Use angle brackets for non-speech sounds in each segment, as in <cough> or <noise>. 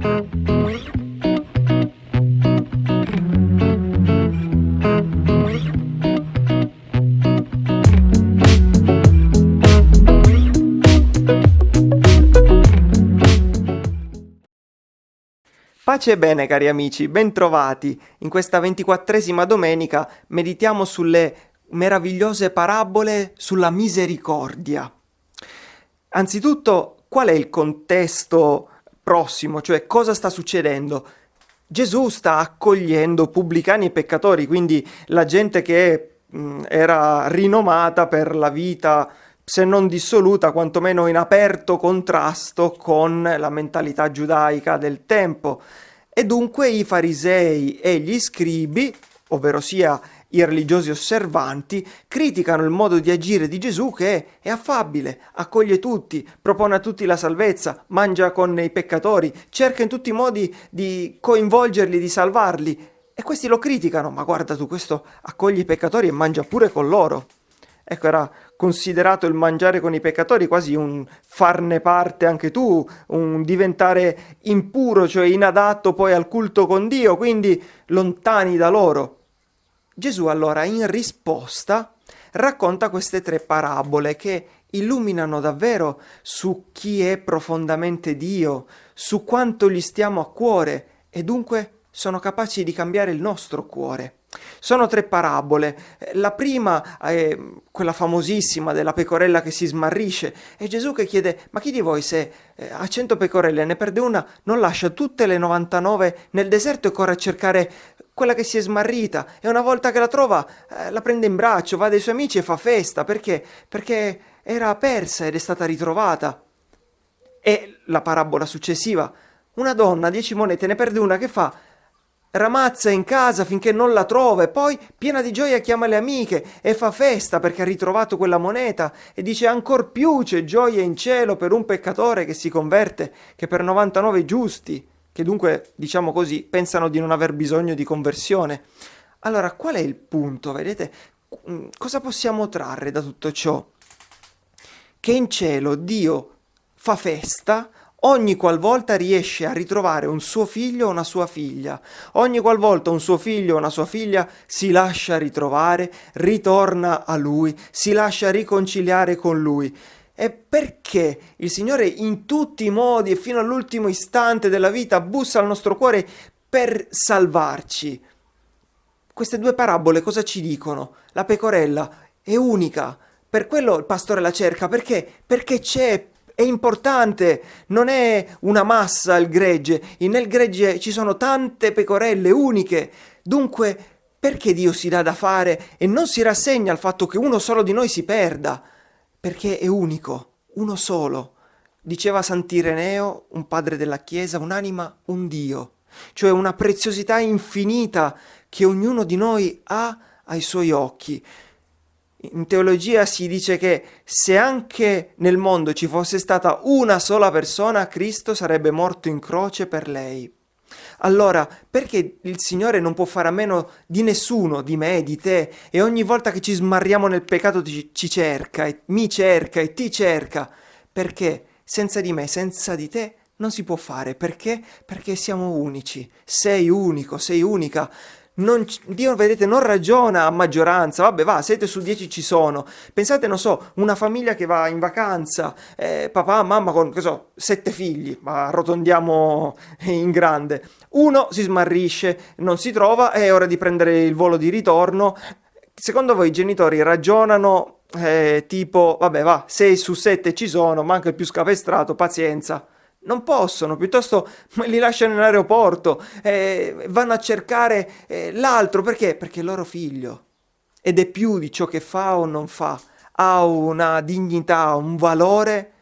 Pace e bene cari amici, bentrovati. In questa ventiquattresima domenica meditiamo sulle meravigliose parabole sulla misericordia. Anzitutto, qual è il contesto prossimo, cioè cosa sta succedendo? Gesù sta accogliendo pubblicani e peccatori, quindi la gente che mh, era rinomata per la vita se non dissoluta, quantomeno in aperto contrasto con la mentalità giudaica del tempo. E dunque i farisei e gli scribi, ovvero sia i religiosi osservanti, criticano il modo di agire di Gesù che è affabile, accoglie tutti, propone a tutti la salvezza, mangia con i peccatori, cerca in tutti i modi di coinvolgerli, di salvarli. E questi lo criticano, ma guarda tu, questo accoglie i peccatori e mangia pure con loro. Ecco, era considerato il mangiare con i peccatori quasi un farne parte anche tu, un diventare impuro, cioè inadatto poi al culto con Dio, quindi lontani da loro. Gesù allora in risposta racconta queste tre parabole che illuminano davvero su chi è profondamente Dio, su quanto gli stiamo a cuore e dunque sono capaci di cambiare il nostro cuore. Sono tre parabole. La prima è quella famosissima della pecorella che si smarrisce. È Gesù che chiede: Ma chi di voi se eh, ha cento pecorelle ne perde una, non lascia tutte le 99 nel deserto e corre a cercare quella che si è smarrita? E una volta che la trova, eh, la prende in braccio, va dai suoi amici e fa festa. Perché? Perché era persa ed è stata ritrovata. E la parabola successiva. Una donna, dieci monete, ne perde una, che fa? ramazza in casa finché non la trova e poi, piena di gioia, chiama le amiche e fa festa perché ha ritrovato quella moneta e dice ancor più c'è gioia in cielo per un peccatore che si converte che per 99 giusti, che dunque, diciamo così, pensano di non aver bisogno di conversione. Allora, qual è il punto? Vedete? Mm, cosa possiamo trarre da tutto ciò? Che in cielo Dio fa festa ogni qualvolta riesce a ritrovare un suo figlio o una sua figlia, ogni qualvolta un suo figlio o una sua figlia si lascia ritrovare, ritorna a lui, si lascia riconciliare con lui. E perché il Signore in tutti i modi e fino all'ultimo istante della vita bussa al nostro cuore per salvarci? Queste due parabole cosa ci dicono? La pecorella è unica, per quello il pastore la cerca, perché? Perché c'è è importante, non è una massa il gregge, nel gregge ci sono tante pecorelle uniche, dunque perché Dio si dà da fare e non si rassegna al fatto che uno solo di noi si perda? Perché è unico, uno solo. Diceva Sant'Ireneo, un padre della Chiesa, un'anima, un Dio, cioè una preziosità infinita che ognuno di noi ha ai suoi occhi in teologia si dice che se anche nel mondo ci fosse stata una sola persona, Cristo sarebbe morto in croce per lei. Allora, perché il Signore non può fare a meno di nessuno, di me, di te, e ogni volta che ci smarriamo nel peccato ci, ci cerca, e mi cerca e ti cerca? Perché senza di me, senza di te, non si può fare. Perché? Perché siamo unici. Sei unico, sei unica non, Dio, vedete, non ragiona a maggioranza, vabbè va, 7 su 10 ci sono. Pensate, non so, una famiglia che va in vacanza, eh, papà, mamma con, che so, sette figli, ma arrotondiamo in grande. Uno si smarrisce, non si trova, è ora di prendere il volo di ritorno. Secondo voi i genitori ragionano eh, tipo, vabbè va, 6 su 7 ci sono, manca il più scapestrato, pazienza. Non possono, piuttosto <laughs> li lasciano in aeroporto, eh, vanno a cercare eh, l'altro, perché? Perché è loro figlio. Ed è più di ciò che fa o non fa, ha una dignità, un valore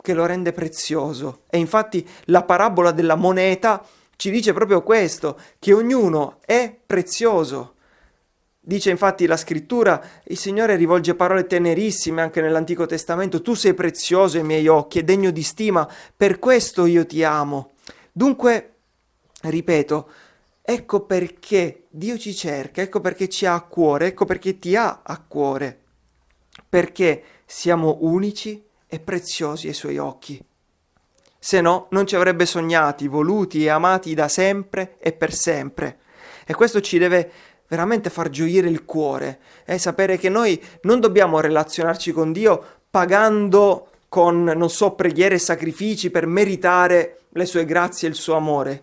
che lo rende prezioso. E infatti la parabola della moneta ci dice proprio questo, che ognuno è prezioso. Dice infatti la scrittura, il Signore rivolge parole tenerissime anche nell'Antico Testamento, tu sei prezioso ai miei occhi e degno di stima, per questo io ti amo. Dunque, ripeto, ecco perché Dio ci cerca, ecco perché ci ha a cuore, ecco perché ti ha a cuore, perché siamo unici e preziosi ai suoi occhi. se no non ci avrebbe sognati, voluti e amati da sempre e per sempre. E questo ci deve veramente far gioire il cuore, eh? sapere che noi non dobbiamo relazionarci con Dio pagando con, non so, preghiere e sacrifici per meritare le sue grazie e il suo amore.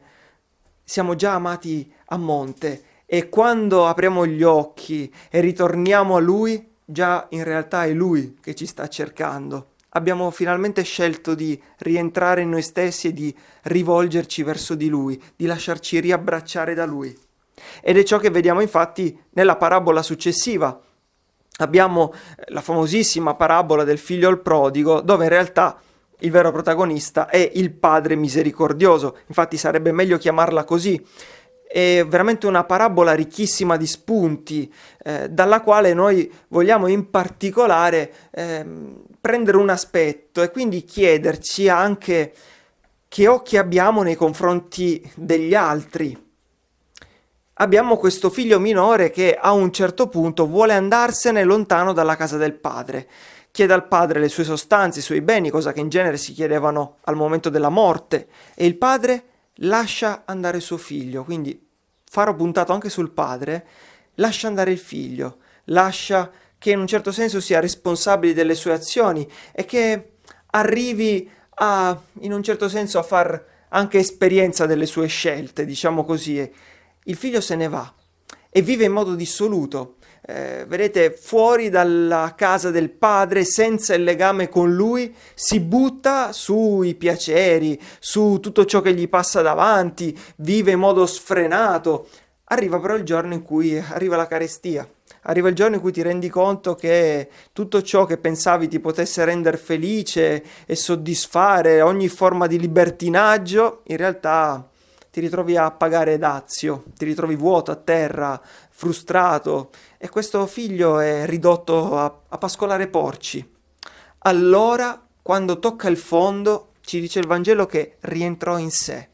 Siamo già amati a monte e quando apriamo gli occhi e ritorniamo a Lui, già in realtà è Lui che ci sta cercando. Abbiamo finalmente scelto di rientrare in noi stessi e di rivolgerci verso di Lui, di lasciarci riabbracciare da Lui. Ed è ciò che vediamo infatti nella parabola successiva. Abbiamo eh, la famosissima parabola del figlio al prodigo, dove in realtà il vero protagonista è il padre misericordioso, infatti sarebbe meglio chiamarla così. È veramente una parabola ricchissima di spunti, eh, dalla quale noi vogliamo in particolare eh, prendere un aspetto e quindi chiederci anche che occhi abbiamo nei confronti degli altri, abbiamo questo figlio minore che a un certo punto vuole andarsene lontano dalla casa del padre. Chiede al padre le sue sostanze, i suoi beni, cosa che in genere si chiedevano al momento della morte, e il padre lascia andare suo figlio. Quindi faro puntato anche sul padre, lascia andare il figlio, lascia che in un certo senso sia responsabile delle sue azioni e che arrivi a, in un certo senso, a far anche esperienza delle sue scelte, diciamo così, il figlio se ne va e vive in modo dissoluto. Eh, vedete, fuori dalla casa del padre, senza il legame con lui, si butta sui piaceri, su tutto ciò che gli passa davanti, vive in modo sfrenato. Arriva però il giorno in cui arriva la carestia, arriva il giorno in cui ti rendi conto che tutto ciò che pensavi ti potesse rendere felice e soddisfare ogni forma di libertinaggio, in realtà ti ritrovi a pagare dazio, ti ritrovi vuoto a terra, frustrato e questo figlio è ridotto a, a pascolare porci. Allora, quando tocca il fondo, ci dice il Vangelo che rientrò in sé.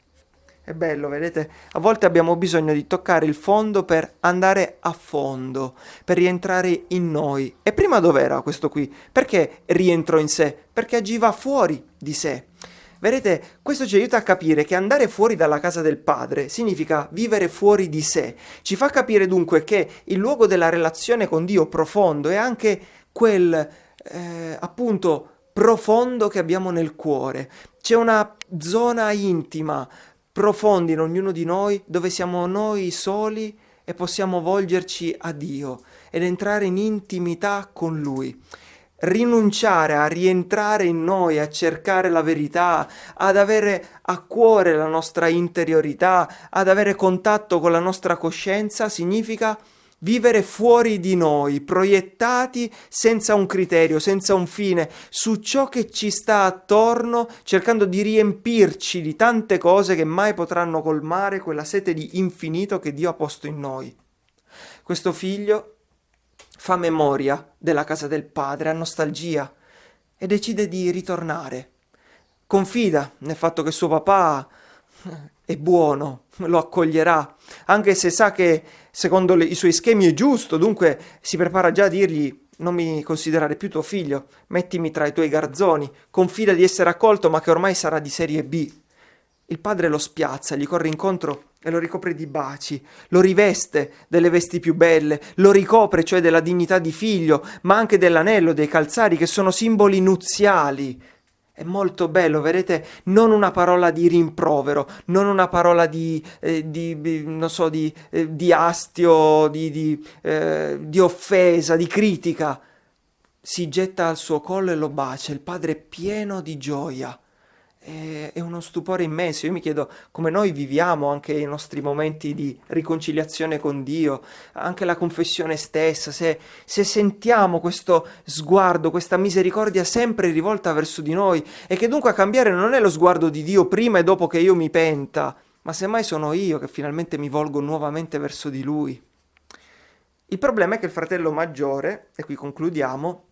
È bello, vedete? A volte abbiamo bisogno di toccare il fondo per andare a fondo, per rientrare in noi. E prima dov'era questo qui? Perché rientrò in sé? Perché agiva fuori di sé. Vedete, questo ci aiuta a capire che andare fuori dalla casa del padre significa vivere fuori di sé. Ci fa capire dunque che il luogo della relazione con Dio profondo è anche quel, eh, appunto, profondo che abbiamo nel cuore. C'è una zona intima, profonda in ognuno di noi, dove siamo noi soli e possiamo volgerci a Dio ed entrare in intimità con Lui rinunciare a rientrare in noi, a cercare la verità, ad avere a cuore la nostra interiorità, ad avere contatto con la nostra coscienza, significa vivere fuori di noi, proiettati senza un criterio, senza un fine, su ciò che ci sta attorno, cercando di riempirci di tante cose che mai potranno colmare quella sete di infinito che Dio ha posto in noi. Questo figlio fa memoria della casa del padre, ha nostalgia e decide di ritornare. Confida nel fatto che suo papà è buono, lo accoglierà, anche se sa che secondo le, i suoi schemi è giusto, dunque si prepara già a dirgli non mi considerare più tuo figlio, mettimi tra i tuoi garzoni, confida di essere accolto ma che ormai sarà di serie B. Il padre lo spiazza, gli corre incontro e lo ricopre di baci, lo riveste delle vesti più belle, lo ricopre cioè della dignità di figlio, ma anche dell'anello, dei calzari che sono simboli nuziali. È molto bello, vedete, non una parola di rimprovero, non una parola di, eh, di non so, di, eh, di astio, di, eh, di offesa, di critica. Si getta al suo collo e lo bacia, il padre è pieno di gioia è, uno stupore immenso. Io mi chiedo come noi viviamo anche i nostri momenti di riconciliazione con Dio, anche la confessione stessa, se, se sentiamo questo sguardo, questa misericordia sempre rivolta verso di noi e che dunque a cambiare non è lo sguardo di Dio prima e dopo che io mi penta, ma semmai sono io che finalmente mi volgo nuovamente verso di Lui. Il problema è che il fratello maggiore, e qui concludiamo,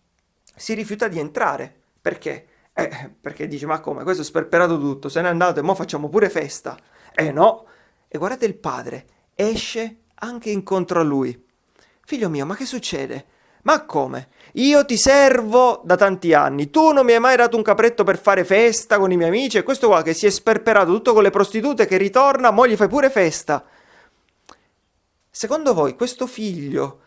si rifiuta di entrare. Perché? Eh, perché dice, ma come, questo è sperperato tutto, se n'è andato e mo facciamo pure festa. Eh no! E guardate il padre, esce anche incontro a lui. Figlio mio, ma che succede? Ma come? Io ti servo da tanti anni, tu non mi hai mai dato un capretto per fare festa con i miei amici e questo qua che si è sperperato tutto con le prostitute che ritorna, mo gli fai pure festa. Secondo voi questo figlio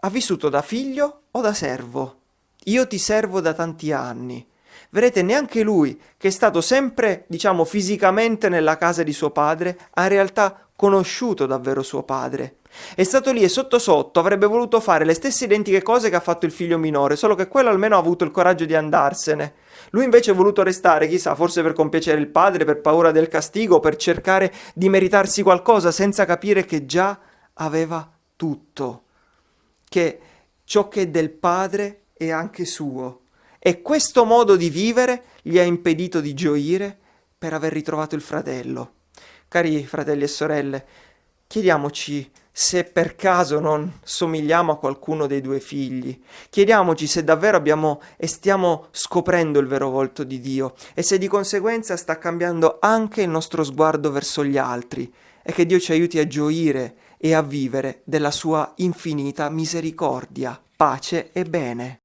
ha vissuto da figlio o da servo? Io ti servo da tanti anni. Vedete, neanche lui, che è stato sempre, diciamo, fisicamente nella casa di suo padre, ha in realtà conosciuto davvero suo padre. È stato lì e sotto sotto avrebbe voluto fare le stesse identiche cose che ha fatto il figlio minore, solo che quello almeno ha avuto il coraggio di andarsene. Lui invece ha voluto restare, chissà, forse per compiacere il padre, per paura del castigo, per cercare di meritarsi qualcosa, senza capire che già aveva tutto. Che ciò che è del padre è anche suo. E questo modo di vivere gli ha impedito di gioire per aver ritrovato il fratello. Cari fratelli e sorelle, chiediamoci se per caso non somigliamo a qualcuno dei due figli. Chiediamoci se davvero abbiamo e stiamo scoprendo il vero volto di Dio e se di conseguenza sta cambiando anche il nostro sguardo verso gli altri e che Dio ci aiuti a gioire e a vivere della sua infinita misericordia, pace e bene.